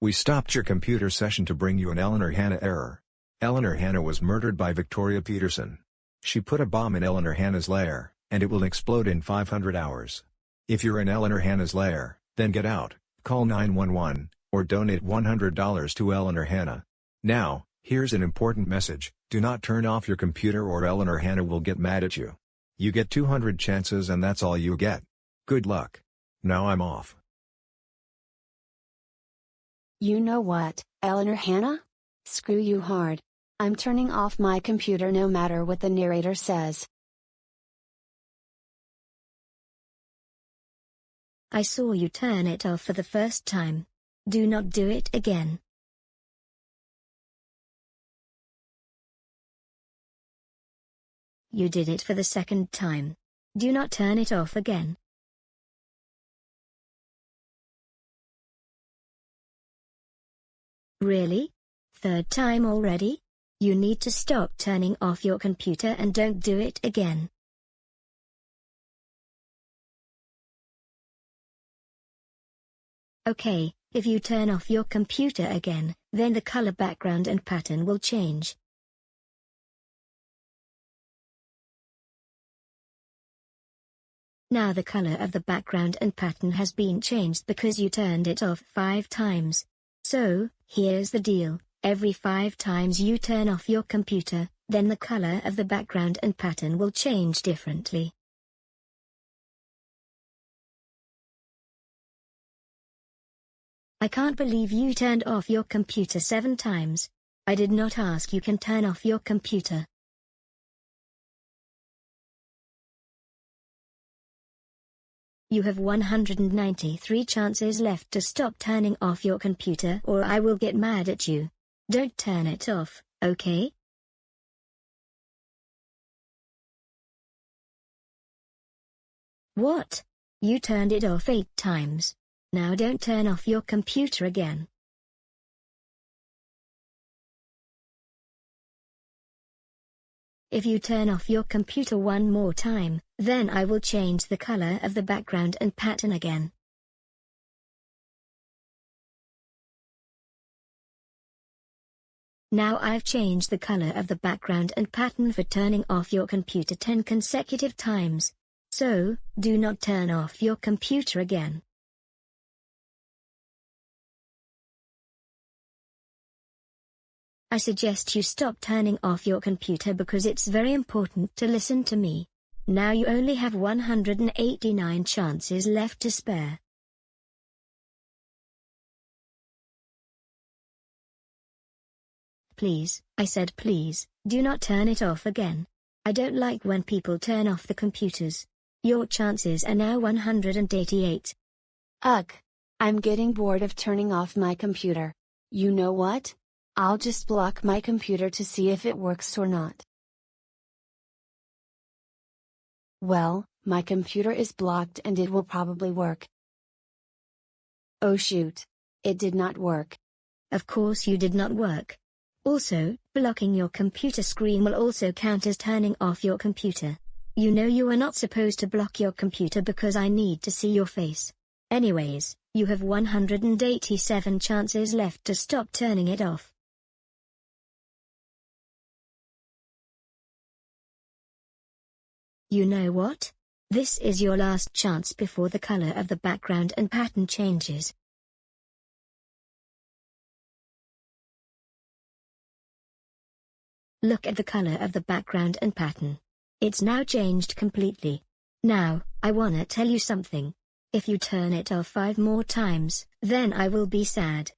We stopped your computer session to bring you an Eleanor Hanna error. Eleanor Hanna was murdered by Victoria Peterson. She put a bomb in Eleanor Hanna's lair, and it will explode in 500 hours. If you're in Eleanor Hanna's lair, then get out, call 911, or donate $100 to Eleanor Hanna. Now, here's an important message, do not turn off your computer or Eleanor Hanna will get mad at you. You get 200 chances and that's all you get. Good luck. Now I'm off. You know what, Eleanor Hannah? Screw you hard. I'm turning off my computer no matter what the narrator says. I saw you turn it off for the first time. Do not do it again. You did it for the second time. Do not turn it off again. Really? Third time already? You need to stop turning off your computer and don't do it again. Okay, if you turn off your computer again, then the color background and pattern will change. Now the color of the background and pattern has been changed because you turned it off five times. So, here's the deal, every five times you turn off your computer, then the color of the background and pattern will change differently. I can't believe you turned off your computer seven times. I did not ask you can turn off your computer. You have 193 chances left to stop turning off your computer or I will get mad at you. Don't turn it off, okay? What? You turned it off eight times. Now don't turn off your computer again. If you turn off your computer one more time, then I will change the color of the background and pattern again. Now I've changed the color of the background and pattern for turning off your computer 10 consecutive times. So, do not turn off your computer again. I suggest you stop turning off your computer because it's very important to listen to me. Now you only have 189 chances left to spare. Please, I said please, do not turn it off again. I don't like when people turn off the computers. Your chances are now 188. Ugh. I'm getting bored of turning off my computer. You know what? I'll just block my computer to see if it works or not. Well, my computer is blocked and it will probably work. Oh shoot. It did not work. Of course you did not work. Also, blocking your computer screen will also count as turning off your computer. You know you are not supposed to block your computer because I need to see your face. Anyways, you have 187 chances left to stop turning it off. You know what? This is your last chance before the color of the background and pattern changes. Look at the color of the background and pattern. It's now changed completely. Now, I wanna tell you something. If you turn it off five more times, then I will be sad.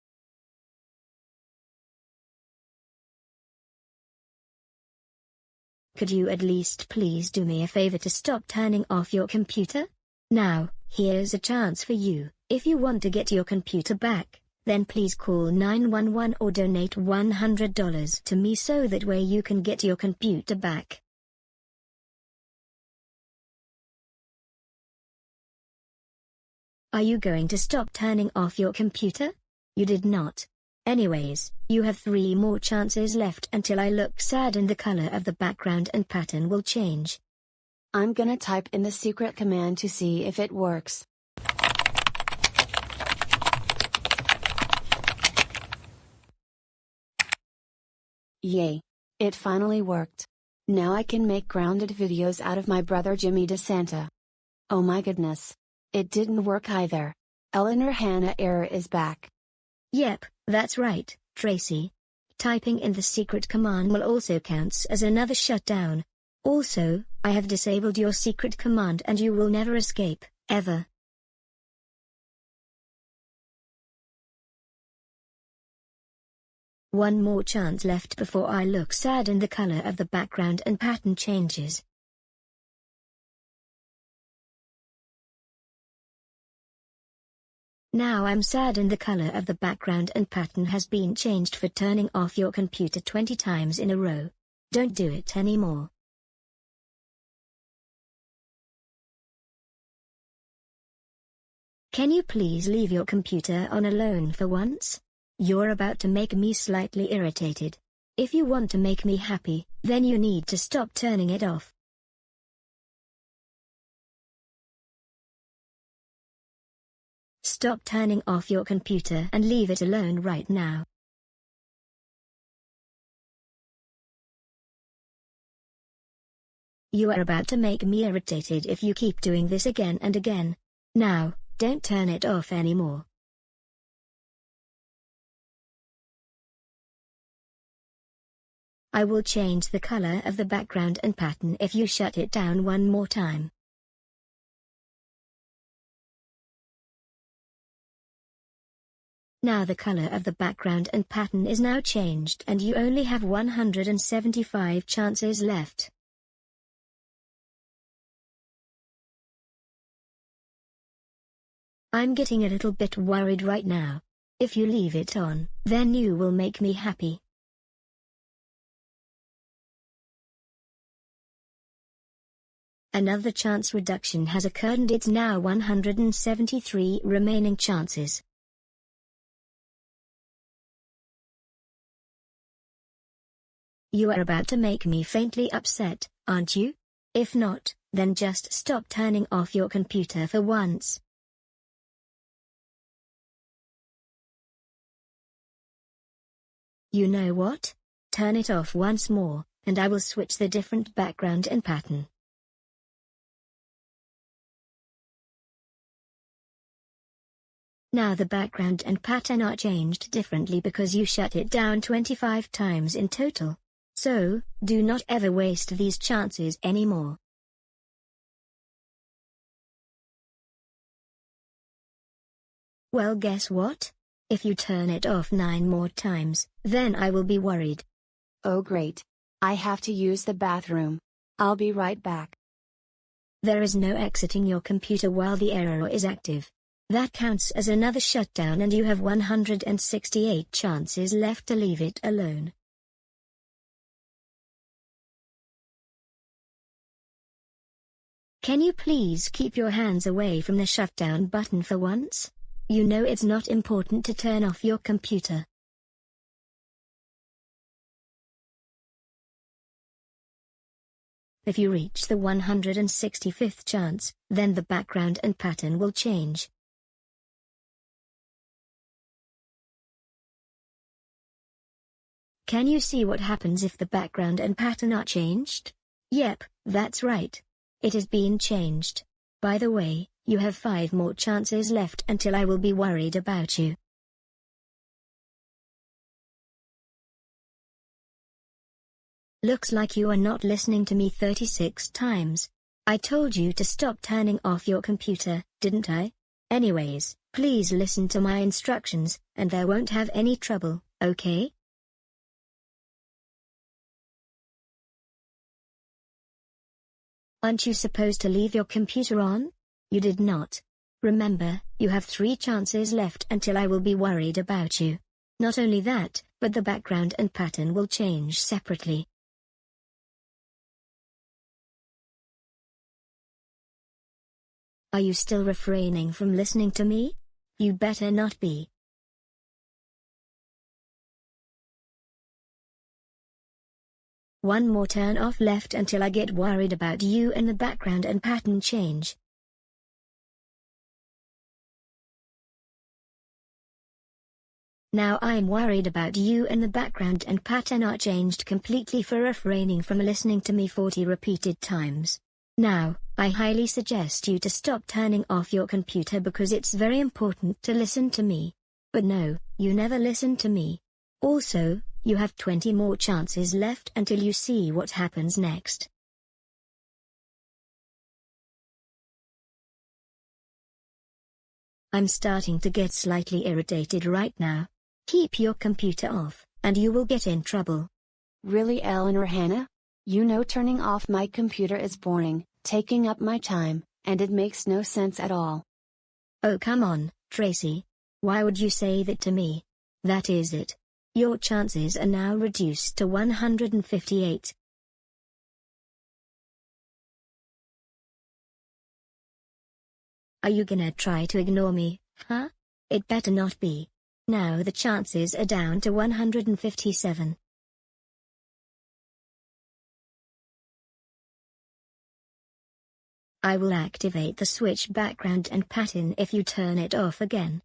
Could you at least please do me a favor to stop turning off your computer? Now, here's a chance for you. If you want to get your computer back, then please call 911 or donate $100 to me so that way you can get your computer back. Are you going to stop turning off your computer? You did not. Anyways, you have three more chances left until I look sad and the color of the background and pattern will change. I'm gonna type in the secret command to see if it works. Yay! It finally worked. Now I can make grounded videos out of my brother Jimmy DeSanta. Oh my goodness. It didn't work either. Eleanor Hannah error is back. Yep, that's right, Tracy. Typing in the secret command will also counts as another shutdown. Also, I have disabled your secret command and you will never escape, ever. One more chance left before I look sad and the color of the background and pattern changes. Now I'm sad and the color of the background and pattern has been changed for turning off your computer 20 times in a row. Don't do it anymore. Can you please leave your computer on alone for once? You're about to make me slightly irritated. If you want to make me happy, then you need to stop turning it off. Stop turning off your computer and leave it alone right now. You are about to make me irritated if you keep doing this again and again. Now, don't turn it off anymore. I will change the color of the background and pattern if you shut it down one more time. Now the color of the background and pattern is now changed and you only have 175 chances left. I'm getting a little bit worried right now. If you leave it on, then you will make me happy. Another chance reduction has occurred and it's now 173 remaining chances. You are about to make me faintly upset, aren't you? If not, then just stop turning off your computer for once. You know what? Turn it off once more, and I will switch the different background and pattern. Now the background and pattern are changed differently because you shut it down 25 times in total. So, do not ever waste these chances anymore. Well guess what? If you turn it off 9 more times, then I will be worried. Oh great. I have to use the bathroom. I'll be right back. There is no exiting your computer while the error is active. That counts as another shutdown and you have 168 chances left to leave it alone. Can you please keep your hands away from the shutdown button for once? You know it's not important to turn off your computer. If you reach the 165th chance, then the background and pattern will change. Can you see what happens if the background and pattern are changed? Yep, that's right. It has been changed. By the way, you have five more chances left until I will be worried about you. Looks like you are not listening to me 36 times. I told you to stop turning off your computer, didn't I? Anyways, please listen to my instructions, and there won't have any trouble, okay? Aren't you supposed to leave your computer on? You did not. Remember, you have three chances left until I will be worried about you. Not only that, but the background and pattern will change separately. Are you still refraining from listening to me? You better not be. One more turn off left until I get worried about you and the background and pattern change. Now I'm worried about you and the background and pattern are changed completely for refraining from listening to me 40 repeated times. Now, I highly suggest you to stop turning off your computer because it's very important to listen to me. But no, you never listen to me. Also, you have 20 more chances left until you see what happens next. I'm starting to get slightly irritated right now. Keep your computer off, and you will get in trouble. Really Eleanor Hannah? You know turning off my computer is boring, taking up my time, and it makes no sense at all. Oh come on, Tracy. Why would you say that to me? That is it. Your chances are now reduced to 158. Are you gonna try to ignore me, huh? It better not be. Now the chances are down to 157. I will activate the switch background and pattern if you turn it off again.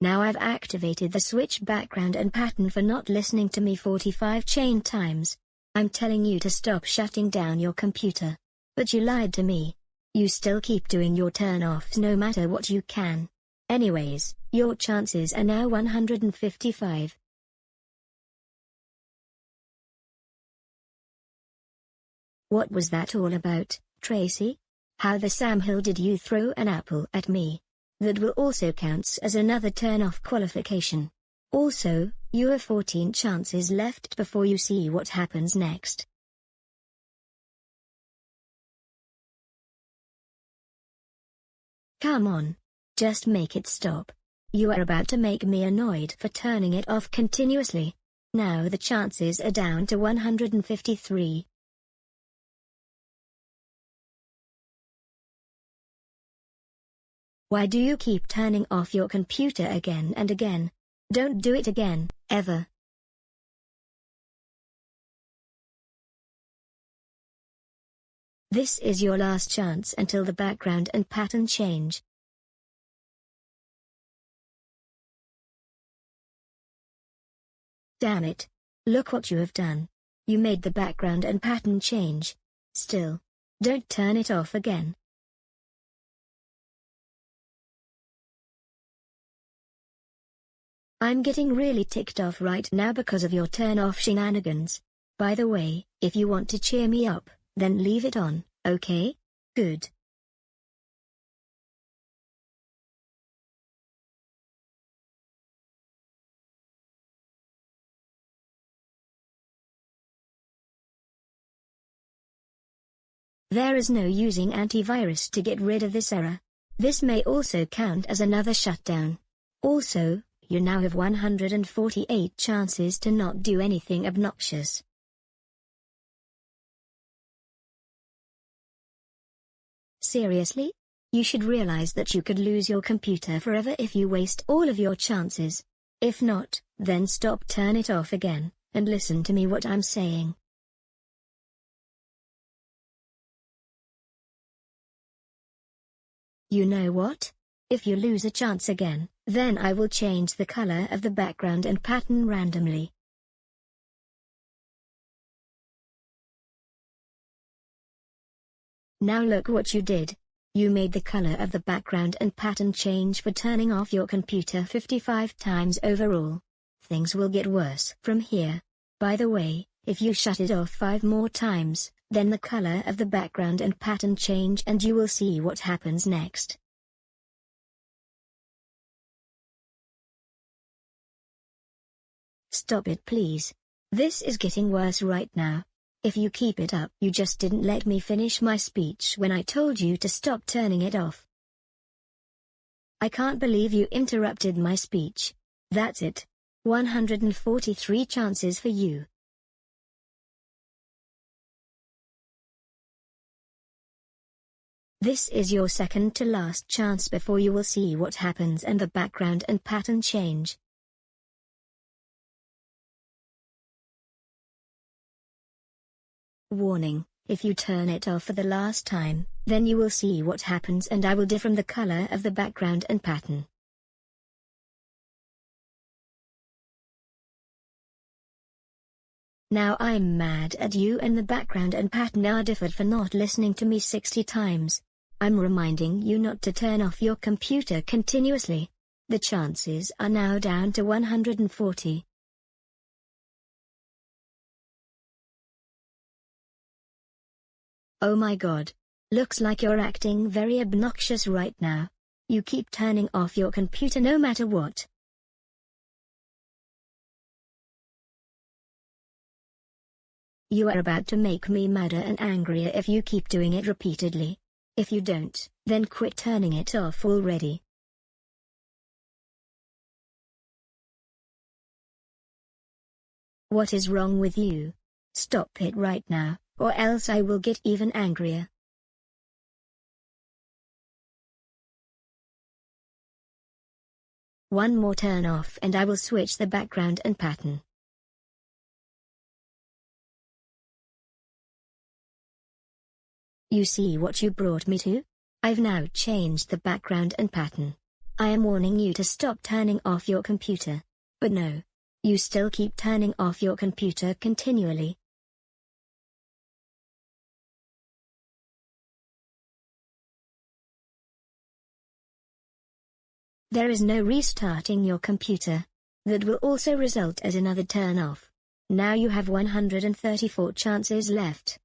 Now I've activated the switch background and pattern for not listening to me 45 chain times. I'm telling you to stop shutting down your computer. But you lied to me. You still keep doing your turn-offs no matter what you can. Anyways, your chances are now 155. What was that all about, Tracy? How the Sam Hill did you throw an apple at me? That will also counts as another turn-off qualification. Also, you have 14 chances left before you see what happens next. Come on. Just make it stop. You are about to make me annoyed for turning it off continuously. Now the chances are down to 153. Why do you keep turning off your computer again and again? Don't do it again, ever. This is your last chance until the background and pattern change. Damn it. Look what you have done. You made the background and pattern change. Still. Don't turn it off again. I'm getting really ticked off right now because of your turn off shenanigans. By the way, if you want to cheer me up, then leave it on, okay? Good. There is no using antivirus to get rid of this error. This may also count as another shutdown. Also, you now have 148 chances to not do anything obnoxious. Seriously? You should realize that you could lose your computer forever if you waste all of your chances. If not, then stop turn it off again, and listen to me what I'm saying. You know what? If you lose a chance again, then I will change the color of the background and pattern randomly. Now look what you did. You made the color of the background and pattern change for turning off your computer 55 times overall. Things will get worse from here. By the way, if you shut it off 5 more times, then the color of the background and pattern change and you will see what happens next. Stop it please. This is getting worse right now. If you keep it up you just didn't let me finish my speech when I told you to stop turning it off. I can't believe you interrupted my speech. That's it. 143 chances for you. This is your second to last chance before you will see what happens and the background and pattern change. Warning, If you turn it off for the last time, then you will see what happens and I will differ the color of the background and pattern. Now I'm mad at you and the background and pattern are differed for not listening to me 60 times. I'm reminding you not to turn off your computer continuously. The chances are now down to 140. Oh my god. Looks like you're acting very obnoxious right now. You keep turning off your computer no matter what. You are about to make me madder and angrier if you keep doing it repeatedly. If you don't, then quit turning it off already. What is wrong with you? Stop it right now or else I will get even angrier. One more turn off and I will switch the background and pattern. You see what you brought me to? I've now changed the background and pattern. I am warning you to stop turning off your computer. But no. You still keep turning off your computer continually. There is no restarting your computer. That will also result as another turn off. Now you have 134 chances left.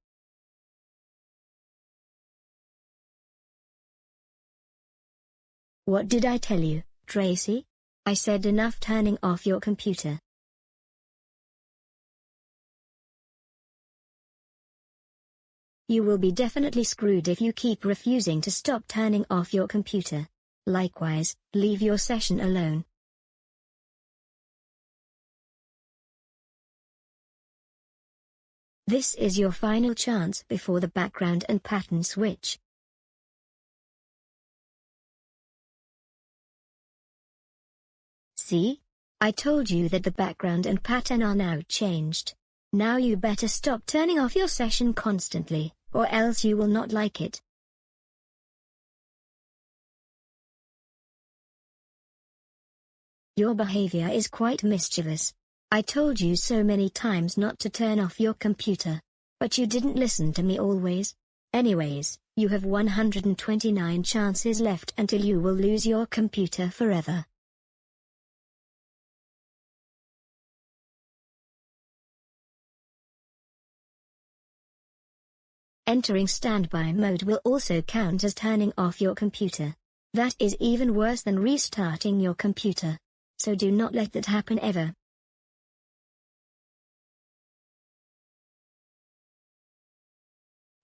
What did I tell you, Tracy? I said enough turning off your computer. You will be definitely screwed if you keep refusing to stop turning off your computer. Likewise, leave your session alone. This is your final chance before the background and pattern switch. See? I told you that the background and pattern are now changed. Now you better stop turning off your session constantly, or else you will not like it. Your behavior is quite mischievous. I told you so many times not to turn off your computer. But you didn't listen to me always. Anyways, you have 129 chances left until you will lose your computer forever. Entering standby mode will also count as turning off your computer. That is even worse than restarting your computer so do not let that happen ever.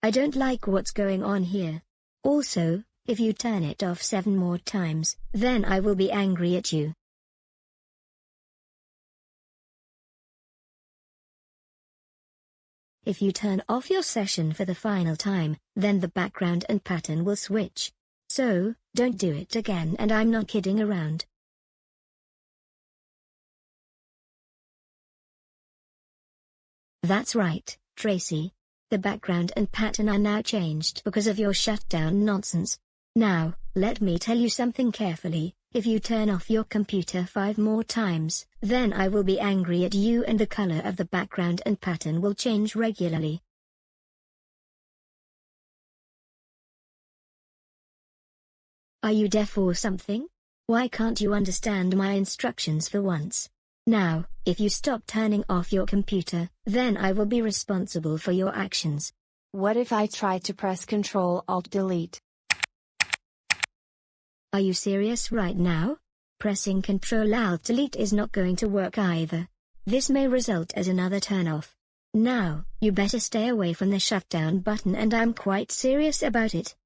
I don't like what's going on here. Also, if you turn it off seven more times, then I will be angry at you. If you turn off your session for the final time, then the background and pattern will switch. So, don't do it again and I'm not kidding around. That's right, Tracy. The background and pattern are now changed because of your shutdown nonsense. Now, let me tell you something carefully, if you turn off your computer five more times, then I will be angry at you and the color of the background and pattern will change regularly. Are you deaf or something? Why can't you understand my instructions for once? Now, if you stop turning off your computer, then I will be responsible for your actions. What if I try to press Ctrl Alt Delete? Are you serious right now? Pressing Ctrl Alt Delete is not going to work either. This may result as another turn-off. Now, you better stay away from the shutdown button and I'm quite serious about it.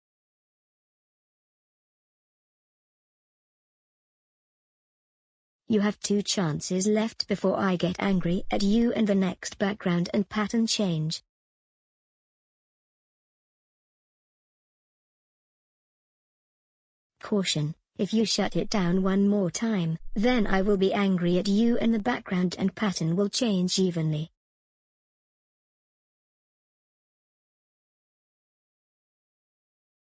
You have two chances left before I get angry at you and the next background and pattern change. Caution, if you shut it down one more time, then I will be angry at you and the background and pattern will change evenly.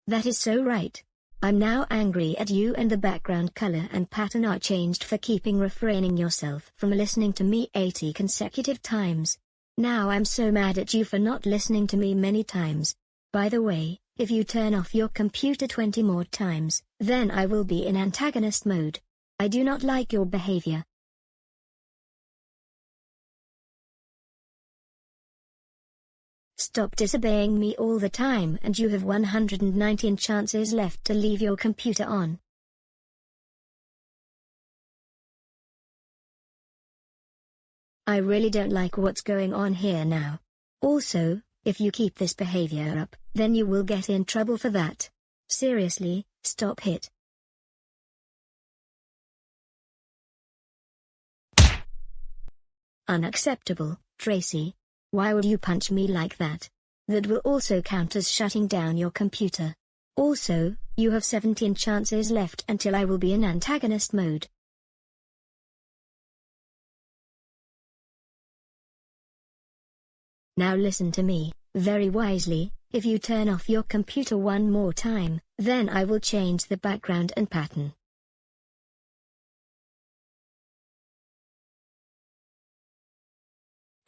That is so right. I'm now angry at you and the background color and pattern are changed for keeping refraining yourself from listening to me 80 consecutive times. Now I'm so mad at you for not listening to me many times. By the way, if you turn off your computer 20 more times, then I will be in antagonist mode. I do not like your behavior. Stop disobeying me all the time and you have 119 chances left to leave your computer on. I really don't like what's going on here now. Also, if you keep this behavior up, then you will get in trouble for that. Seriously, stop it. Unacceptable, Tracy. Why would you punch me like that? That will also count as shutting down your computer. Also, you have 17 chances left until I will be in antagonist mode. Now listen to me, very wisely, if you turn off your computer one more time, then I will change the background and pattern.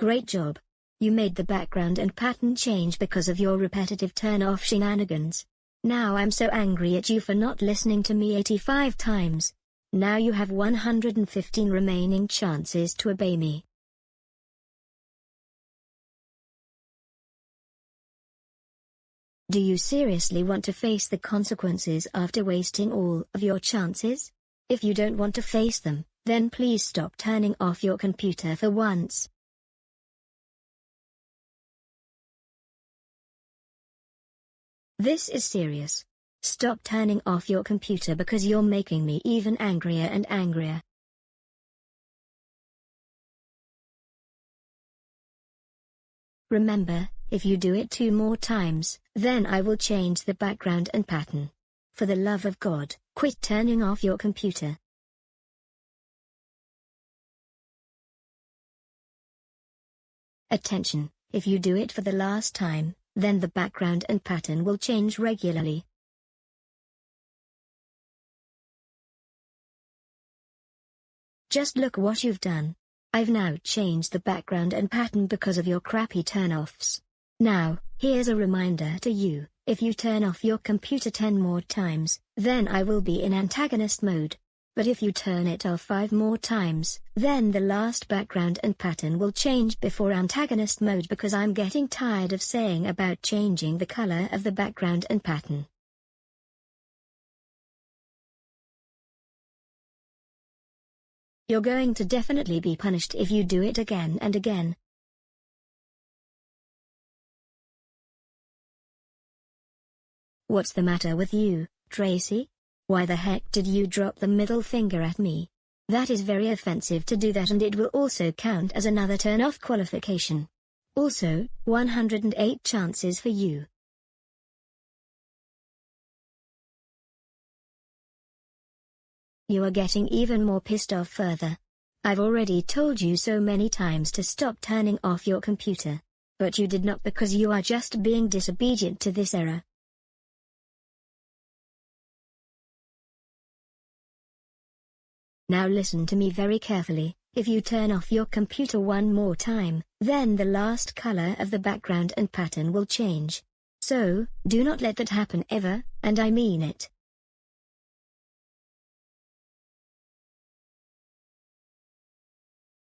Great job. You made the background and pattern change because of your repetitive turn-off shenanigans. Now I'm so angry at you for not listening to me 85 times. Now you have 115 remaining chances to obey me. Do you seriously want to face the consequences after wasting all of your chances? If you don't want to face them, then please stop turning off your computer for once. This is serious. Stop turning off your computer because you're making me even angrier and angrier. Remember, if you do it two more times, then I will change the background and pattern. For the love of God, quit turning off your computer. Attention, if you do it for the last time, then the background and pattern will change regularly. Just look what you've done. I've now changed the background and pattern because of your crappy turn-offs. Now, here's a reminder to you, if you turn off your computer 10 more times, then I will be in antagonist mode. But if you turn it off 5 more times, then the last background and pattern will change before antagonist mode because I'm getting tired of saying about changing the color of the background and pattern. You're going to definitely be punished if you do it again and again. What's the matter with you, Tracy? Why the heck did you drop the middle finger at me? That is very offensive to do that and it will also count as another turn-off qualification. Also, 108 chances for you. You are getting even more pissed off further. I've already told you so many times to stop turning off your computer. But you did not because you are just being disobedient to this error. Now listen to me very carefully, if you turn off your computer one more time, then the last color of the background and pattern will change. So, do not let that happen ever, and I mean it.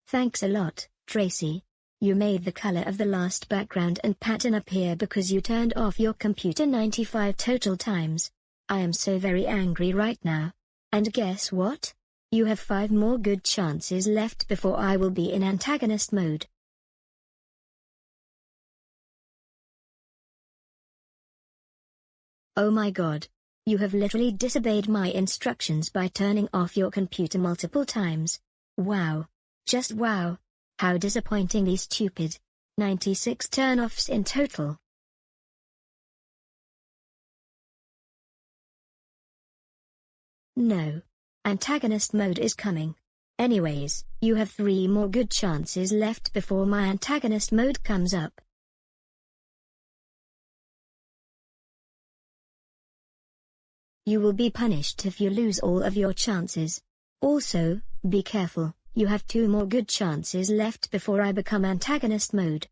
Thanks a lot, Tracy. You made the color of the last background and pattern appear because you turned off your computer 95 total times. I am so very angry right now. And guess what? You have five more good chances left before I will be in antagonist mode. Oh my god. You have literally disobeyed my instructions by turning off your computer multiple times. Wow. Just wow. How disappointingly stupid. 96 turn-offs in total. No. Antagonist mode is coming. Anyways, you have three more good chances left before my antagonist mode comes up. You will be punished if you lose all of your chances. Also, be careful, you have two more good chances left before I become antagonist mode.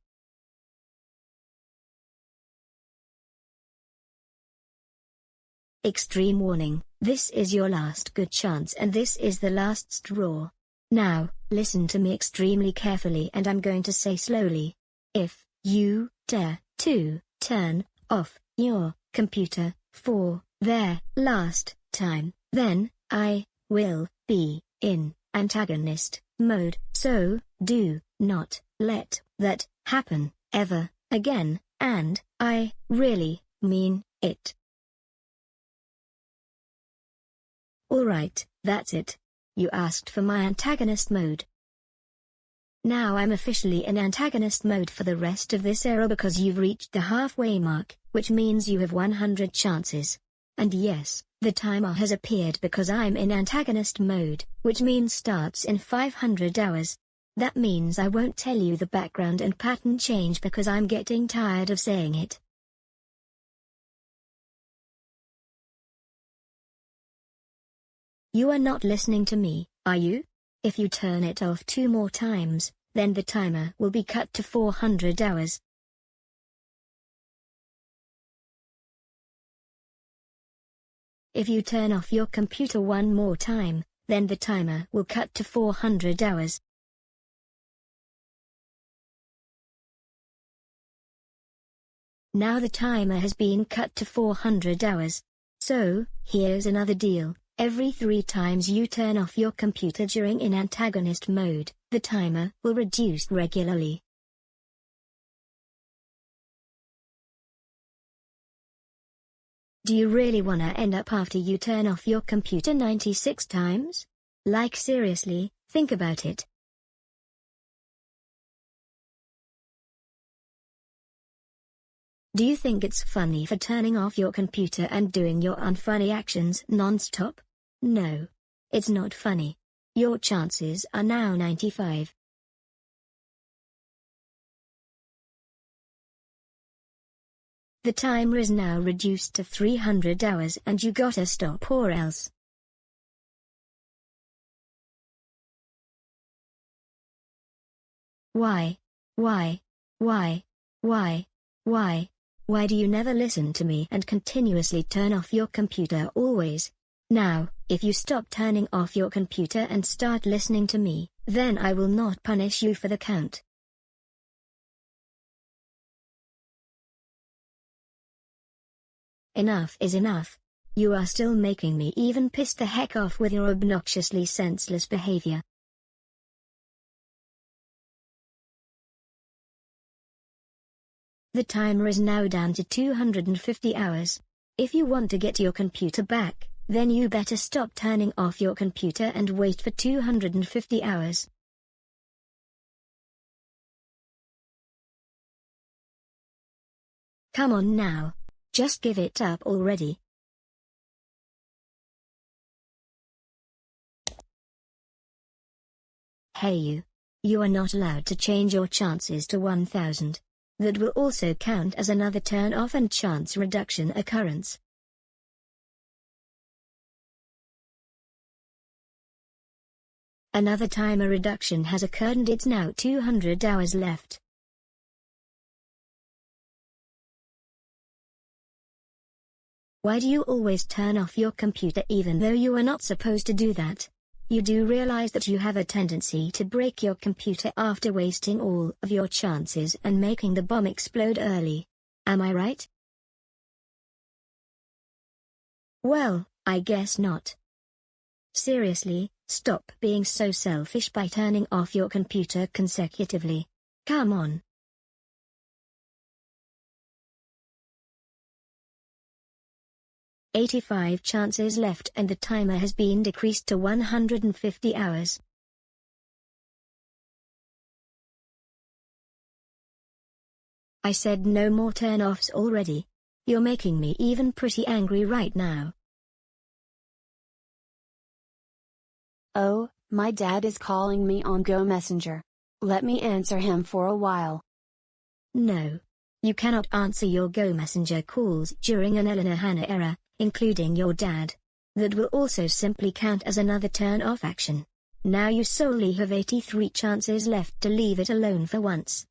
Extreme warning, this is your last good chance and this is the last straw. Now, listen to me extremely carefully and I'm going to say slowly. If you dare to turn off your computer for their last time, then I will be in antagonist mode. So, do not let that happen ever again, and I really mean it. Alright, that's it. You asked for my antagonist mode. Now I'm officially in antagonist mode for the rest of this era because you've reached the halfway mark, which means you have 100 chances. And yes, the timer has appeared because I'm in antagonist mode, which means starts in 500 hours. That means I won't tell you the background and pattern change because I'm getting tired of saying it. You are not listening to me, are you? If you turn it off two more times, then the timer will be cut to 400 hours. If you turn off your computer one more time, then the timer will cut to 400 hours. Now the timer has been cut to 400 hours. So, here's another deal. Every three times you turn off your computer during in antagonist mode, the timer will reduce regularly. Do you really wanna end up after you turn off your computer 96 times? Like seriously, think about it. Do you think it's funny for turning off your computer and doing your unfunny actions non-stop? No. It's not funny. Your chances are now 95. The timer is now reduced to 300 hours and you gotta stop or else. Why? Why? Why? Why? Why? Why do you never listen to me and continuously turn off your computer always? Now, if you stop turning off your computer and start listening to me, then I will not punish you for the count. Enough is enough. You are still making me even piss the heck off with your obnoxiously senseless behavior. The timer is now down to 250 hours. If you want to get your computer back, then you better stop turning off your computer and wait for 250 hours. Come on now. Just give it up already. Hey you. You are not allowed to change your chances to 1000. That will also count as another turn off and chance reduction occurrence. Another timer reduction has occurred and it's now 200 hours left. Why do you always turn off your computer even though you are not supposed to do that? You do realize that you have a tendency to break your computer after wasting all of your chances and making the bomb explode early. Am I right? Well, I guess not. Seriously, stop being so selfish by turning off your computer consecutively. Come on. Eighty-five chances left and the timer has been decreased to 150 hours. I said no more turn-offs already. You're making me even pretty angry right now. Oh, my dad is calling me on Go Messenger. Let me answer him for a while. No. You cannot answer your Go Messenger calls during an Eleanor Hannah era, including your dad. That will also simply count as another turn off action. Now you solely have 83 chances left to leave it alone for once.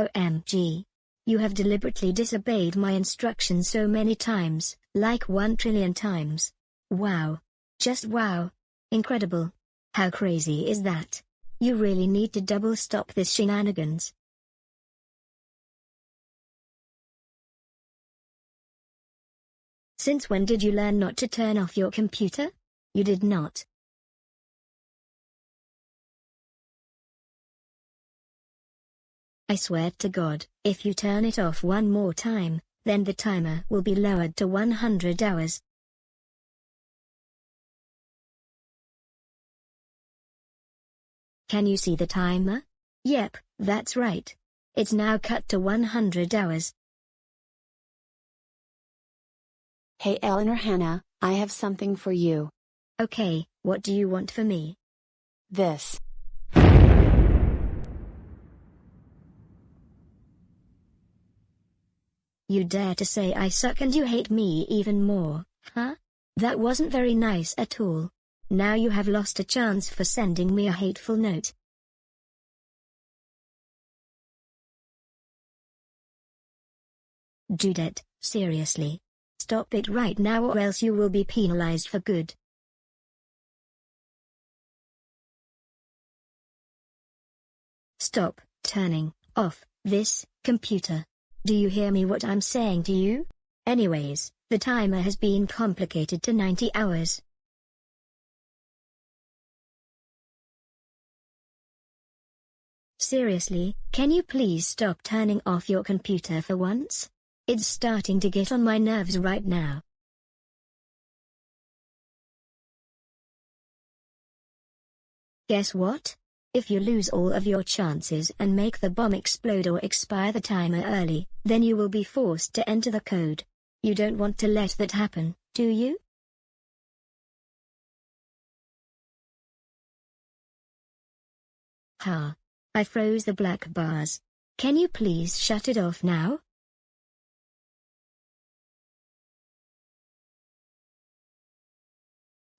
OMG. You have deliberately disobeyed my instructions so many times, like one trillion times. Wow. Just wow. Incredible. How crazy is that? You really need to double stop this shenanigans. Since when did you learn not to turn off your computer? You did not. I swear to God, if you turn it off one more time, then the timer will be lowered to 100 hours. Can you see the timer? Yep, that's right. It's now cut to 100 hours. Hey Eleanor Hannah, I have something for you. Okay, what do you want for me? This. You dare to say I suck and you hate me even more, huh? That wasn't very nice at all. Now you have lost a chance for sending me a hateful note. Judette, seriously. Stop it right now or else you will be penalized for good. Stop turning off this computer. Do you hear me what I'm saying to you? Anyways, the timer has been complicated to 90 hours. Seriously, can you please stop turning off your computer for once? It's starting to get on my nerves right now. Guess what? If you lose all of your chances and make the bomb explode or expire the timer early, then you will be forced to enter the code. You don't want to let that happen, do you? Ha. I froze the black bars. Can you please shut it off now?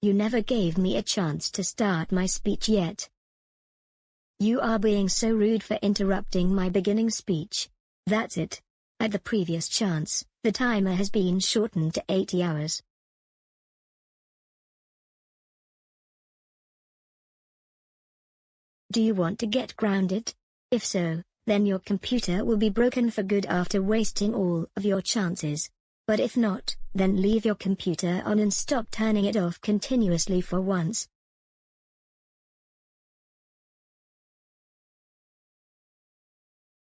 You never gave me a chance to start my speech yet. You are being so rude for interrupting my beginning speech. That's it. At the previous chance, the timer has been shortened to 80 hours. Do you want to get grounded? If so, then your computer will be broken for good after wasting all of your chances. But if not, then leave your computer on and stop turning it off continuously for once.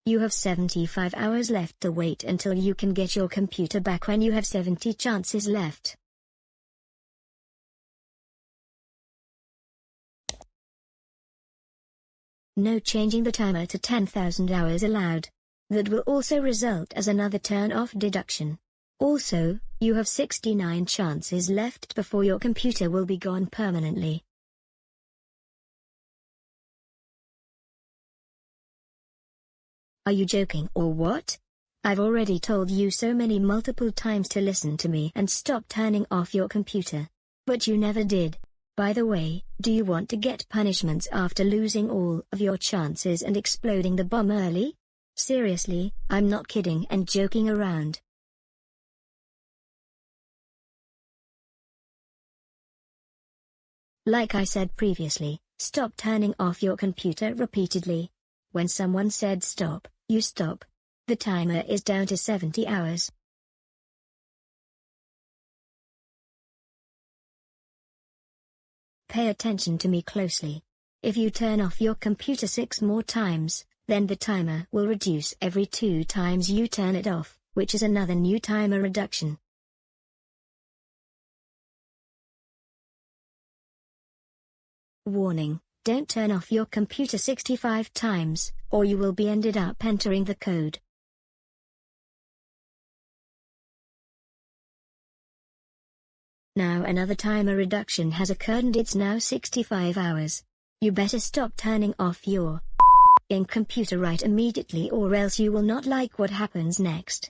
You have 75 hours left to wait until you can get your computer back when you have 70 chances left. No changing the timer to 10,000 hours allowed. That will also result as another turn-off deduction. Also, you have 69 chances left before your computer will be gone permanently. Are you joking or what? I've already told you so many multiple times to listen to me and stop turning off your computer. But you never did. By the way, do you want to get punishments after losing all of your chances and exploding the bomb early? Seriously, I'm not kidding and joking around. Like I said previously, stop turning off your computer repeatedly. When someone said stop, you stop. The timer is down to 70 hours. Pay attention to me closely. If you turn off your computer six more times, then the timer will reduce every two times you turn it off, which is another new timer reduction. Warning, don't turn off your computer 65 times, or you will be ended up entering the code. Now another timer reduction has occurred and it's now 65 hours. You better stop turning off your in computer right immediately or else you will not like what happens next.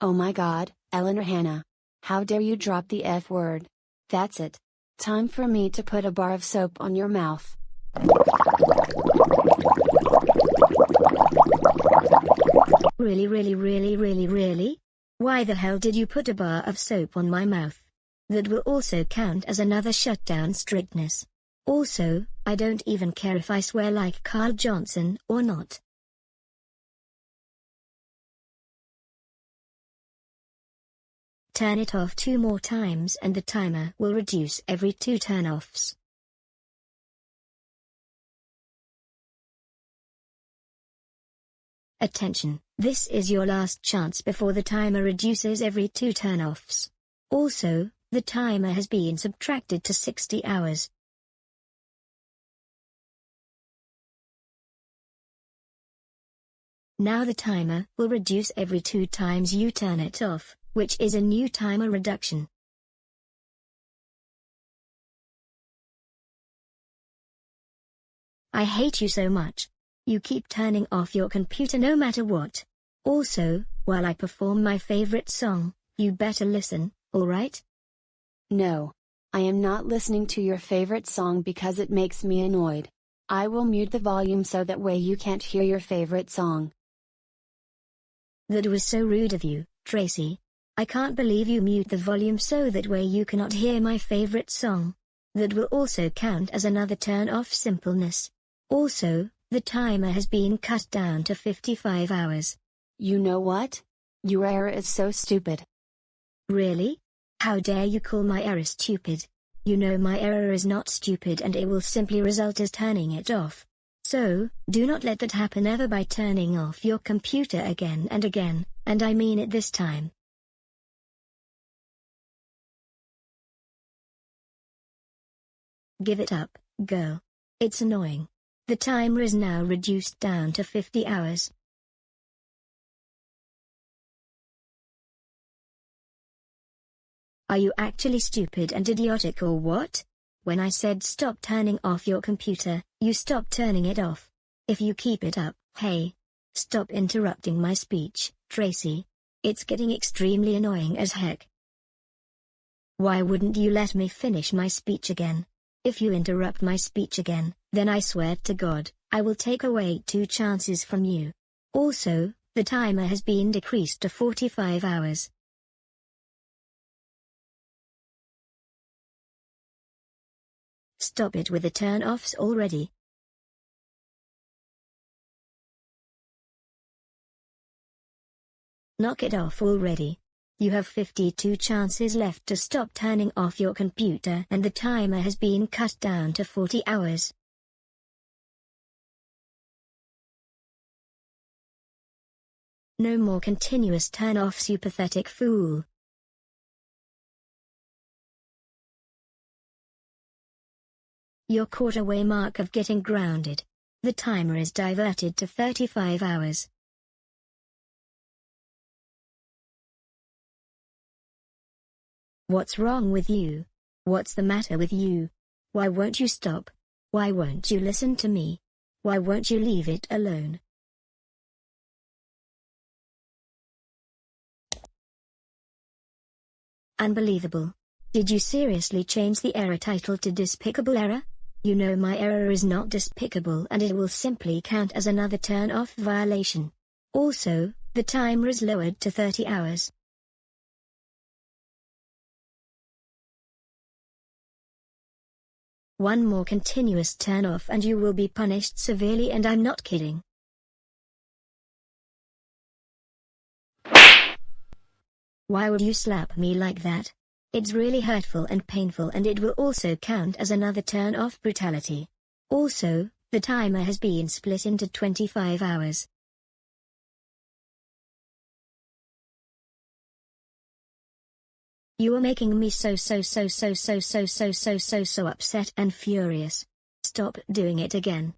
Oh my god, Eleanor Hannah. How dare you drop the F word? That's it. Time for me to put a bar of soap on your mouth. Really really really really really? Why the hell did you put a bar of soap on my mouth? That will also count as another shutdown strictness. Also, I don't even care if I swear like Carl Johnson or not. Turn it off two more times and the timer will reduce every two turn-offs. Attention, this is your last chance before the timer reduces every two turn-offs. Also, the timer has been subtracted to 60 hours. Now the timer will reduce every two times you turn it off, which is a new timer reduction. I hate you so much. You keep turning off your computer no matter what. Also, while I perform my favorite song, you better listen, alright? No. I am not listening to your favorite song because it makes me annoyed. I will mute the volume so that way you can't hear your favorite song. That was so rude of you, Tracy. I can't believe you mute the volume so that way you cannot hear my favorite song. That will also count as another turn off simpleness. Also, the timer has been cut down to 55 hours. You know what? Your error is so stupid. Really? How dare you call my error stupid? You know my error is not stupid and it will simply result as turning it off. So, do not let that happen ever by turning off your computer again and again, and I mean it this time. Give it up, girl. It's annoying. The timer is now reduced down to 50 hours. Are you actually stupid and idiotic or what? When I said stop turning off your computer, you stop turning it off. If you keep it up, hey. Stop interrupting my speech, Tracy. It's getting extremely annoying as heck. Why wouldn't you let me finish my speech again? If you interrupt my speech again, then I swear to God, I will take away two chances from you. Also, the timer has been decreased to 45 hours. Stop it with the turn-offs already. Knock it off already. You have 52 chances left to stop turning off your computer and the timer has been cut down to 40 hours. No more continuous turn-offs you pathetic fool. Your quarter-way mark of getting grounded. The timer is diverted to 35 hours. What's wrong with you? What's the matter with you? Why won't you stop? Why won't you listen to me? Why won't you leave it alone? Unbelievable. Did you seriously change the error title to Despicable Error? You know my error is not despicable and it will simply count as another turn-off violation. Also, the timer is lowered to 30 hours. One more continuous turn off and you will be punished severely and I'm not kidding. Why would you slap me like that? It's really hurtful and painful and it will also count as another turn off brutality. Also, the timer has been split into 25 hours. You are making me so so so so so so so so so so upset and furious. Stop doing it again.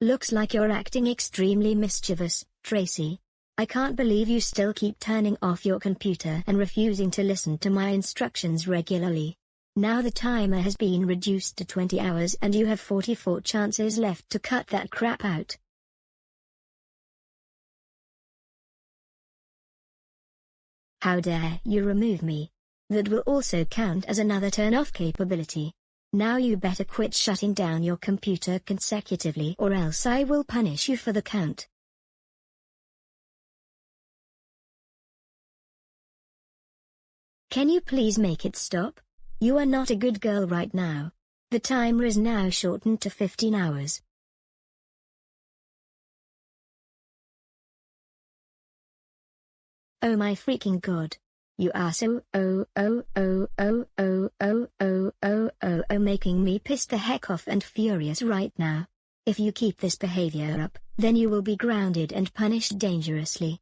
Looks like you're acting extremely mischievous, Tracy. I can't believe you still keep turning off your computer and refusing to listen to my instructions regularly. Now the timer has been reduced to 20 hours and you have 44 chances left to cut that crap out. How dare you remove me? That will also count as another turn-off capability. Now you better quit shutting down your computer consecutively or else I will punish you for the count. Can you please make it stop? You are not a good girl right now. The timer is now shortened to 15 hours. Oh my freaking god. You are so oh oh oh oh oh oh oh oh oh oh making me pissed the heck off and furious right now. If you keep this behavior up, then you will be grounded and punished dangerously.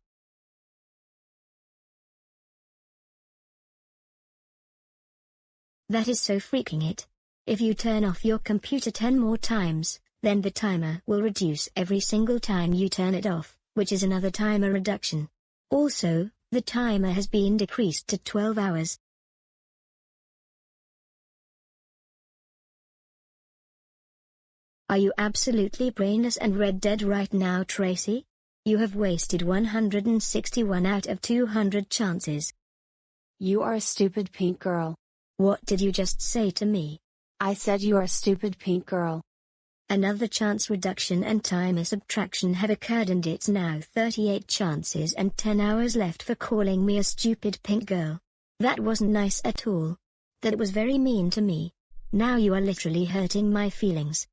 That is so freaking it. If you turn off your computer 10 more times, then the timer will reduce every single time you turn it off, which is another timer reduction. Also, the timer has been decreased to 12 hours. Are you absolutely brainless and red dead right now Tracy? You have wasted 161 out of 200 chances. You are a stupid pink girl. What did you just say to me? I said you are a stupid pink girl. Another chance reduction and timer subtraction have occurred and it's now 38 chances and 10 hours left for calling me a stupid pink girl. That wasn't nice at all. That was very mean to me. Now you are literally hurting my feelings.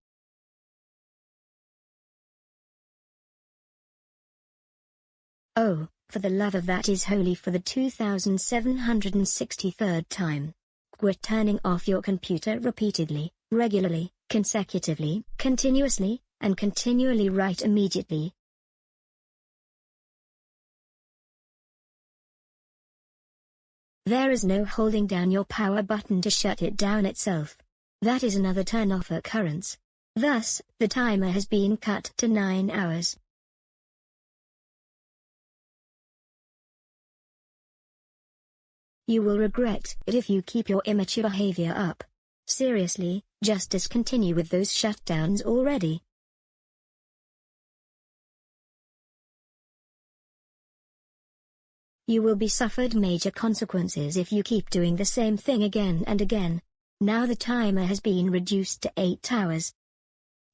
Oh, for the love of that is holy for the 2763rd time. Quit turning off your computer repeatedly, regularly, consecutively, continuously, and continually right immediately. There is no holding down your power button to shut it down itself. That is another turn-off occurrence. Thus, the timer has been cut to 9 hours. You will regret it if you keep your immature behavior up. Seriously, just discontinue with those shutdowns already. You will be suffered major consequences if you keep doing the same thing again and again. Now the timer has been reduced to 8 hours.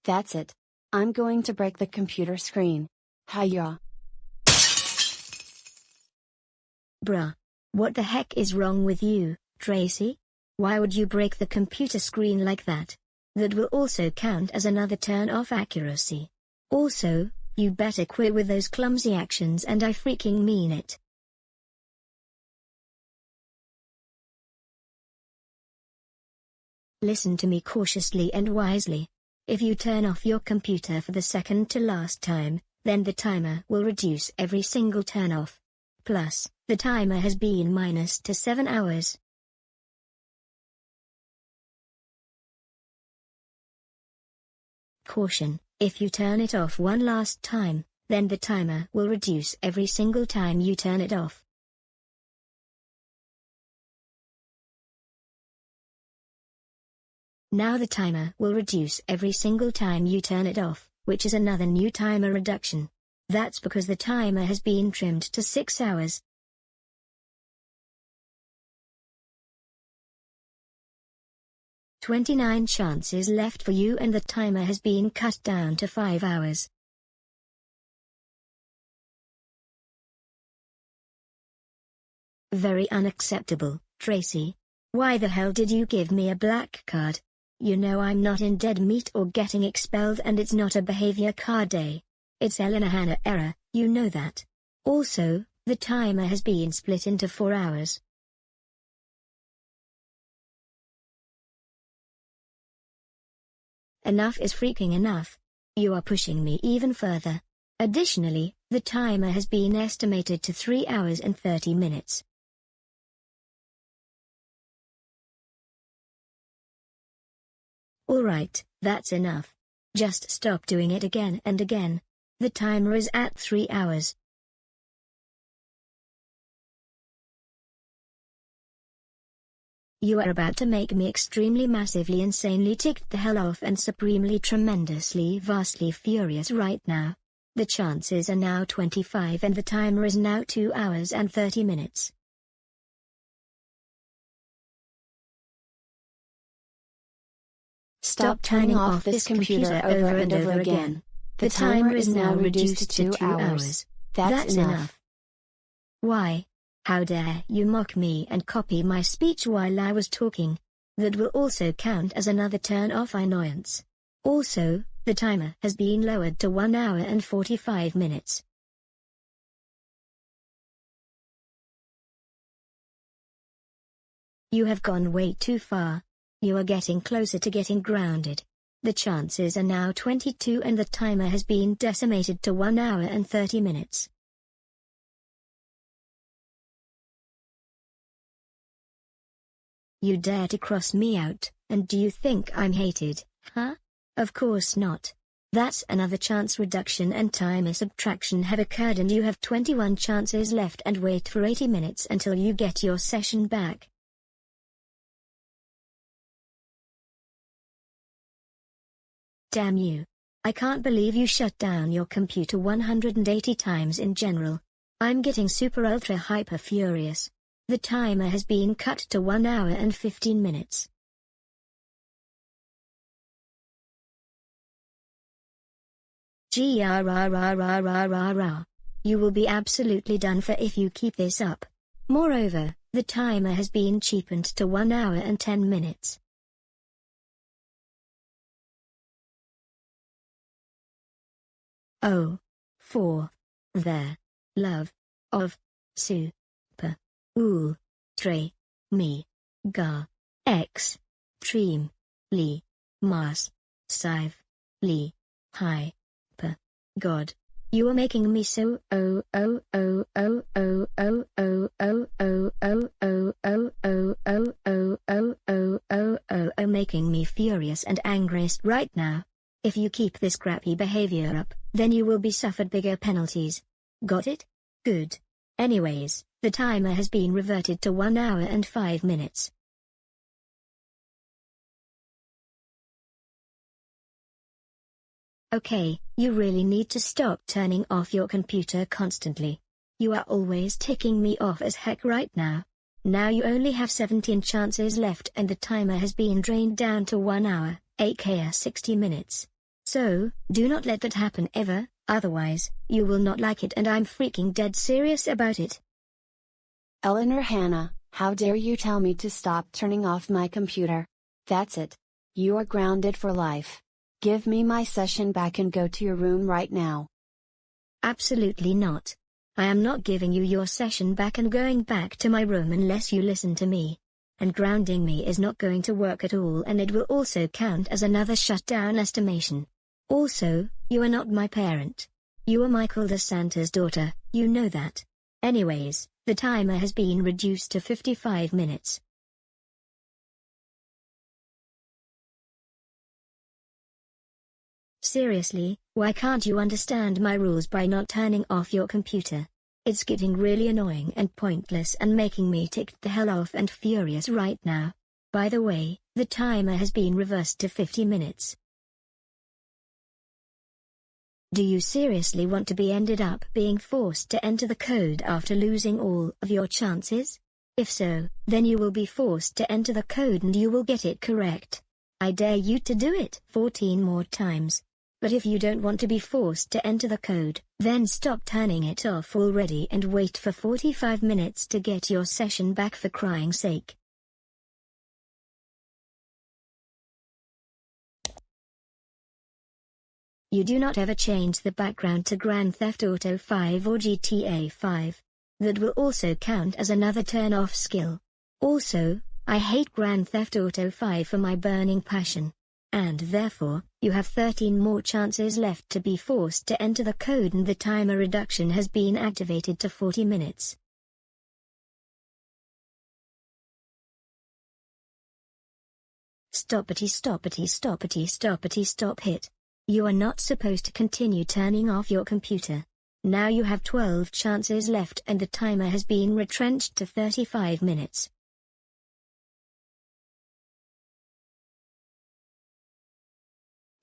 That's it. I'm going to break the computer screen. Hiya. Bruh. What the heck is wrong with you, Tracy? Why would you break the computer screen like that? That will also count as another turn off accuracy. Also, you better quit with those clumsy actions and I freaking mean it. Listen to me cautiously and wisely. If you turn off your computer for the second to last time, then the timer will reduce every single turn off. Plus, the timer has been minus to 7 hours. Caution, if you turn it off one last time, then the timer will reduce every single time you turn it off. Now the timer will reduce every single time you turn it off, which is another new timer reduction. That's because the timer has been trimmed to 6 hours. 29 chances left for you and the timer has been cut down to 5 hours. Very unacceptable, Tracy. Why the hell did you give me a black card? You know I'm not in dead meat or getting expelled and it's not a behavior card day. It's Eleanor Hannah error, you know that. Also, the timer has been split into 4 hours. Enough is freaking enough. You are pushing me even further. Additionally, the timer has been estimated to 3 hours and 30 minutes. Alright, that's enough. Just stop doing it again and again. The timer is at 3 hours. You are about to make me extremely massively insanely ticked the hell off and supremely tremendously vastly furious right now. The chances are now 25 and the timer is now 2 hours and 30 minutes. Stop turning off this computer over and over again. The timer is now reduced to 2 hours. That's enough. Why? How dare you mock me and copy my speech while I was talking? That will also count as another turn-off annoyance. Also, the timer has been lowered to 1 hour and 45 minutes. You have gone way too far. You are getting closer to getting grounded. The chances are now 22 and the timer has been decimated to 1 hour and 30 minutes. You dare to cross me out, and do you think I'm hated, huh? Of course not. That's another chance reduction and timer subtraction have occurred and you have 21 chances left and wait for 80 minutes until you get your session back. Damn you. I can't believe you shut down your computer 180 times in general. I'm getting super ultra hyper furious. The timer has been cut to 1 hour and 15 minutes. GRRRRRRR. You will be absolutely done for if you keep this up. Moreover, the timer has been cheapened to 1 hour and 10 minutes. Oh. Love. Of. Sue. Ul. Tre. Me. Ga. X. Treem. Li. Mas. Sive. Li. Hi. Per. God. You are making me so oh oh oh oh oh oh oh oh oh oh oh oh oh oh oh oh oh oh oh making me furious and angriest right now. If you keep this crappy behavior up, then you will be suffered bigger penalties. Got it? Good. Anyways, the timer has been reverted to 1 hour and 5 minutes. Okay, you really need to stop turning off your computer constantly. You are always ticking me off as heck right now. Now you only have 17 chances left and the timer has been drained down to 1 hour, aka 60 minutes. So, do not let that happen ever, otherwise, you will not like it and I'm freaking dead serious about it. Eleanor Hannah, how dare you tell me to stop turning off my computer? That's it. You are grounded for life. Give me my session back and go to your room right now. Absolutely not. I am not giving you your session back and going back to my room unless you listen to me. And grounding me is not going to work at all and it will also count as another shutdown estimation. Also, you are not my parent. You are Michael DeSanta's daughter, you know that. Anyways, the timer has been reduced to 55 minutes. Seriously, why can't you understand my rules by not turning off your computer? It's getting really annoying and pointless and making me ticked the hell off and furious right now. By the way, the timer has been reversed to 50 minutes. Do you seriously want to be ended up being forced to enter the code after losing all of your chances? If so, then you will be forced to enter the code and you will get it correct. I dare you to do it 14 more times. But if you don't want to be forced to enter the code, then stop turning it off already and wait for 45 minutes to get your session back for crying sake. You do not ever change the background to Grand Theft Auto 5 or GTA 5. That will also count as another turn-off skill. Also, I hate Grand Theft Auto 5 for my burning passion. And therefore, you have 13 more chances left to be forced to enter the code and the timer reduction has been activated to 40 minutes. Stoppity stoppity stoppity stoppity stop hit. You are not supposed to continue turning off your computer. Now you have 12 chances left and the timer has been retrenched to 35 minutes.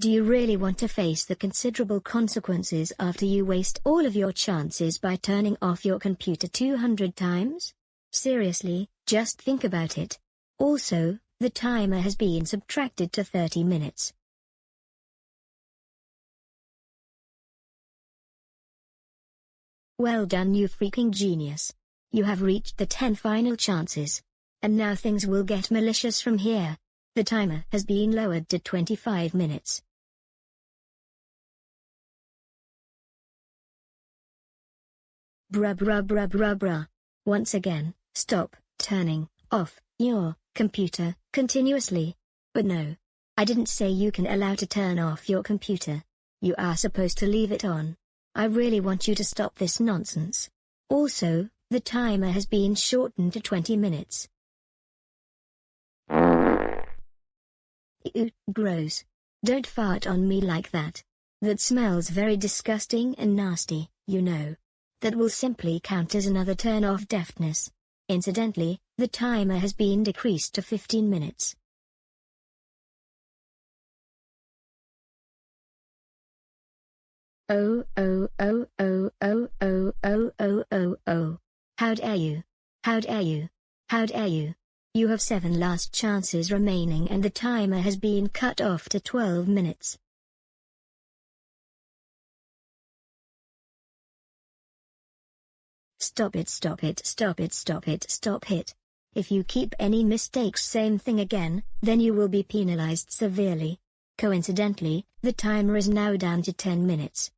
Do you really want to face the considerable consequences after you waste all of your chances by turning off your computer 200 times? Seriously, just think about it. Also, the timer has been subtracted to 30 minutes. Well done you freaking genius. You have reached the 10 final chances. And now things will get malicious from here. The timer has been lowered to 25 minutes. Bruh bruh bruh bruh bruh. Once again, stop turning off your computer continuously. But no. I didn't say you can allow to turn off your computer. You are supposed to leave it on. I really want you to stop this nonsense. Also, the timer has been shortened to 20 minutes. Ew, gross. Don't fart on me like that. That smells very disgusting and nasty, you know. That will simply count as another turn off deftness. Incidentally, the timer has been decreased to 15 minutes. Oh oh oh oh oh oh oh oh oh oh. How dare you? How dare you? How dare you? You have seven last chances remaining and the timer has been cut off to 12 minutes. Stop it stop it stop it stop it stop it. If you keep any mistakes same thing again, then you will be penalized severely. Coincidentally, the timer is now down to 10 minutes.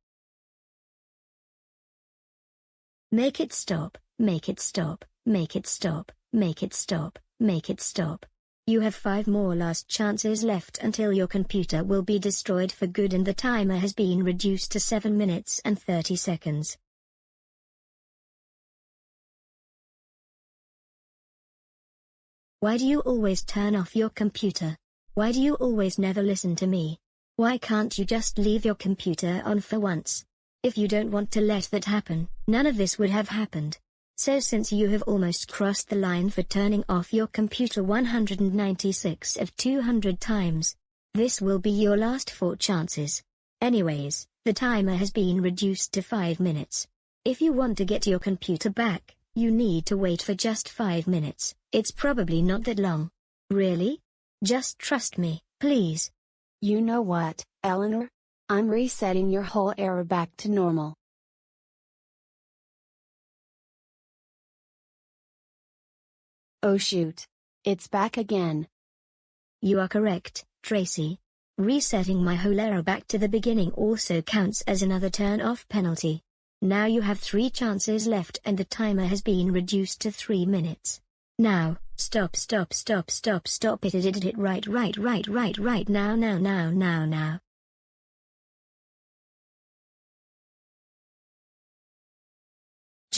Make it stop, make it stop, make it stop, make it stop, make it stop. You have five more last chances left until your computer will be destroyed for good and the timer has been reduced to 7 minutes and 30 seconds. Why do you always turn off your computer? Why do you always never listen to me? Why can't you just leave your computer on for once? If you don't want to let that happen, none of this would have happened. So since you have almost crossed the line for turning off your computer 196 of 200 times, this will be your last four chances. Anyways, the timer has been reduced to 5 minutes. If you want to get your computer back, you need to wait for just 5 minutes, it's probably not that long. Really? Just trust me, please. You know what, Eleanor? I'm resetting your whole error back to normal. Oh shoot. It's back again. You are correct, Tracy. Resetting my whole error back to the beginning also counts as another turn-off penalty. Now you have three chances left and the timer has been reduced to three minutes. Now, stop stop stop stop stop it it it it right right right right right now now now now now.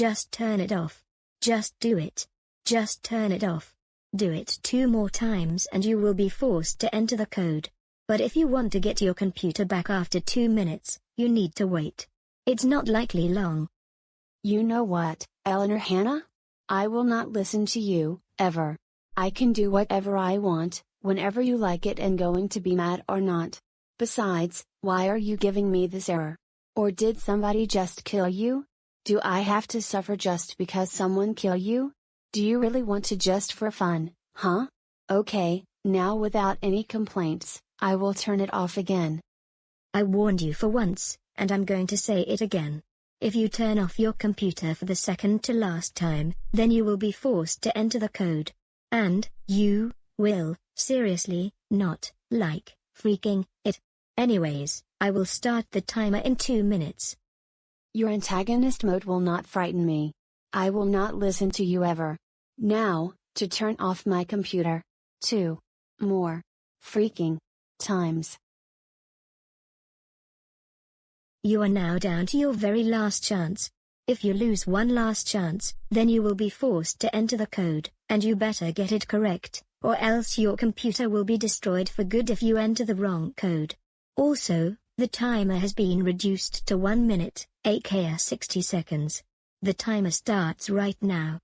Just turn it off. Just do it. Just turn it off. Do it two more times and you will be forced to enter the code. But if you want to get your computer back after two minutes, you need to wait. It's not likely long. You know what, Eleanor Hannah? I will not listen to you, ever. I can do whatever I want, whenever you like it and going to be mad or not. Besides, why are you giving me this error? Or did somebody just kill you? Do I have to suffer just because someone kill you? Do you really want to just for fun, huh? Okay, now without any complaints, I will turn it off again. I warned you for once, and I'm going to say it again. If you turn off your computer for the second to last time, then you will be forced to enter the code. And, you, will, seriously, not, like, freaking, it. Anyways, I will start the timer in two minutes. Your antagonist mode will not frighten me. I will not listen to you ever. Now, to turn off my computer. 2. More. Freaking. Times. You are now down to your very last chance. If you lose one last chance, then you will be forced to enter the code, and you better get it correct, or else your computer will be destroyed for good if you enter the wrong code. Also, the timer has been reduced to 1 minute, aka 60 seconds. The timer starts right now.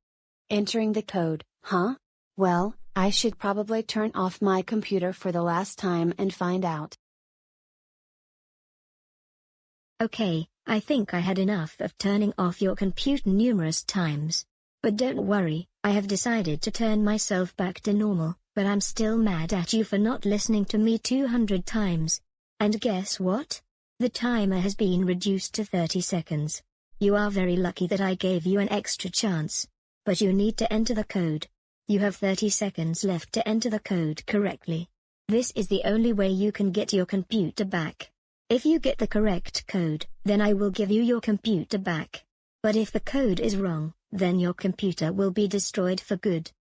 Entering the code, huh? Well, I should probably turn off my computer for the last time and find out. Okay, I think I had enough of turning off your computer numerous times. But don't worry, I have decided to turn myself back to normal, but I'm still mad at you for not listening to me 200 times. And guess what? The timer has been reduced to 30 seconds. You are very lucky that I gave you an extra chance. But you need to enter the code. You have 30 seconds left to enter the code correctly. This is the only way you can get your computer back. If you get the correct code, then I will give you your computer back. But if the code is wrong, then your computer will be destroyed for good.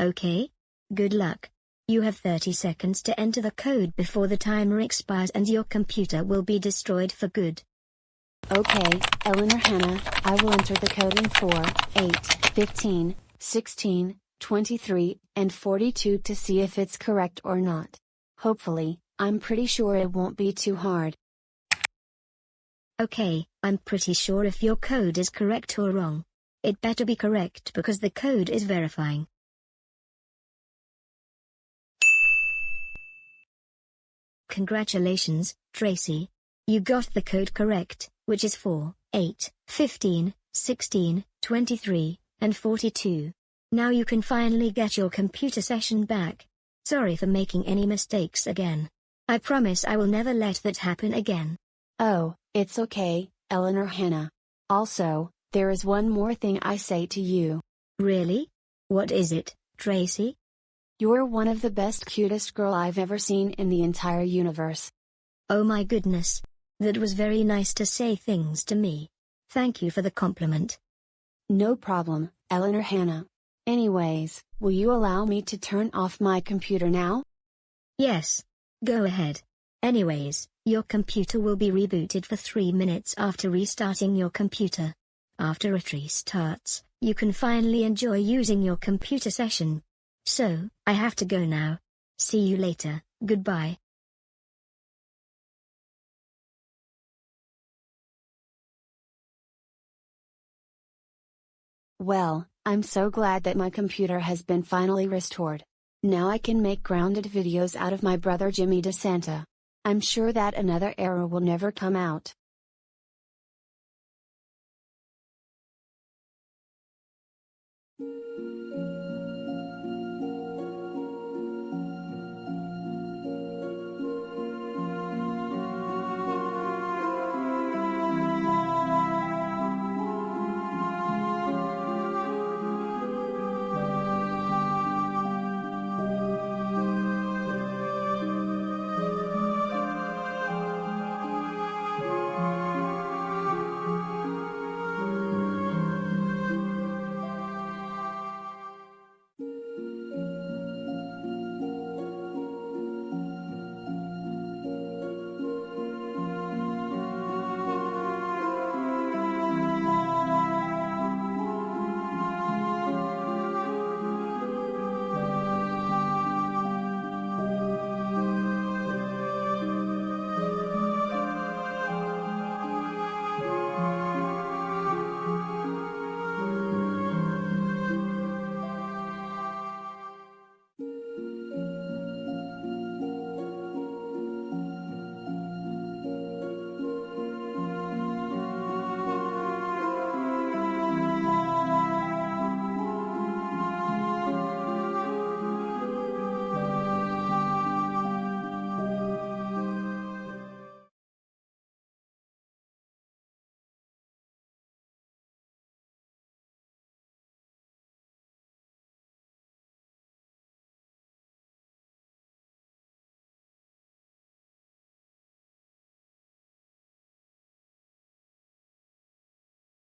Okay? Good luck. You have 30 seconds to enter the code before the timer expires and your computer will be destroyed for good. Okay, Eleanor Hannah, I will enter the code in 4, 8, 15, 16, 23, and 42 to see if it's correct or not. Hopefully, I'm pretty sure it won't be too hard. Okay, I'm pretty sure if your code is correct or wrong. It better be correct because the code is verifying. Congratulations, Tracy. You got the code correct, which is 4, 8, 15, 16, 23, and 42. Now you can finally get your computer session back. Sorry for making any mistakes again. I promise I will never let that happen again. Oh, it's okay, Eleanor Hannah. Also, there is one more thing I say to you. Really? What is it, Tracy? You're one of the best cutest girl I've ever seen in the entire universe. Oh my goodness. That was very nice to say things to me. Thank you for the compliment. No problem, Eleanor Hannah. Anyways, will you allow me to turn off my computer now? Yes. Go ahead. Anyways, your computer will be rebooted for 3 minutes after restarting your computer. After it restarts, you can finally enjoy using your computer session. So, I have to go now. See you later, goodbye. Well, I'm so glad that my computer has been finally restored. Now I can make grounded videos out of my brother Jimmy DeSanta. I'm sure that another error will never come out.